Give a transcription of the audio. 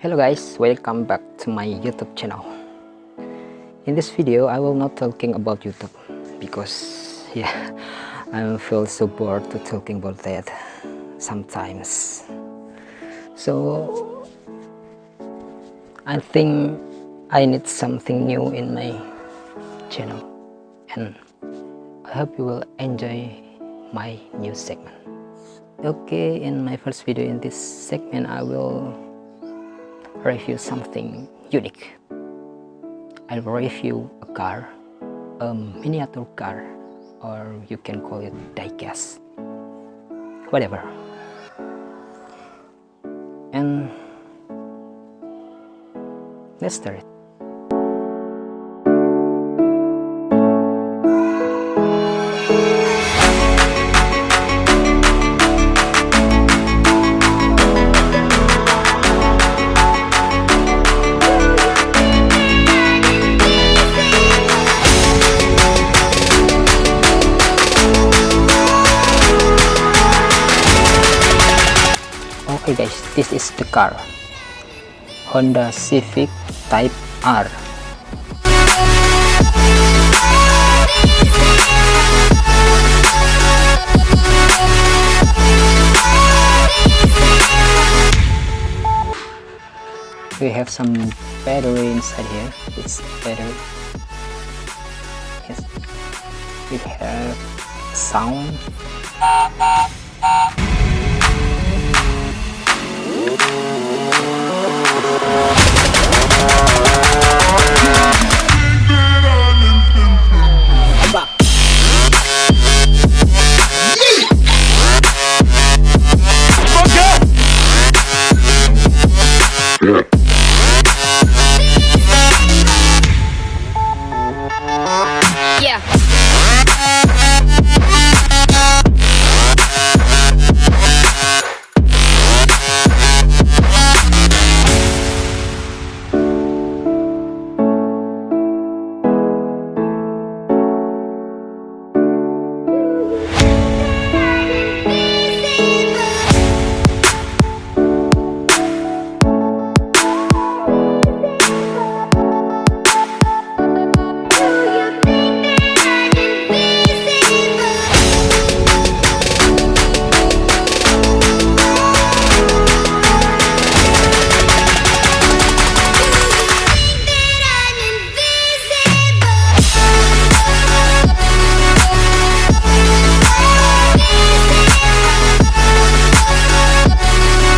Hello guys, welcome back to my YouTube channel. In this video, I will not talking about YouTube because yeah, I feel so bored to talking about that sometimes. So I think I need something new in my channel and I hope you will enjoy my new segment. Okay, in my first video in this segment, I will review something unique. I'll review a car, a miniature car, or you can call it diecast, whatever. And let's start. Okay guys this is the car Honda Civic Type R. We have some battery inside here. It's battery. Yes. We have sound Yeah.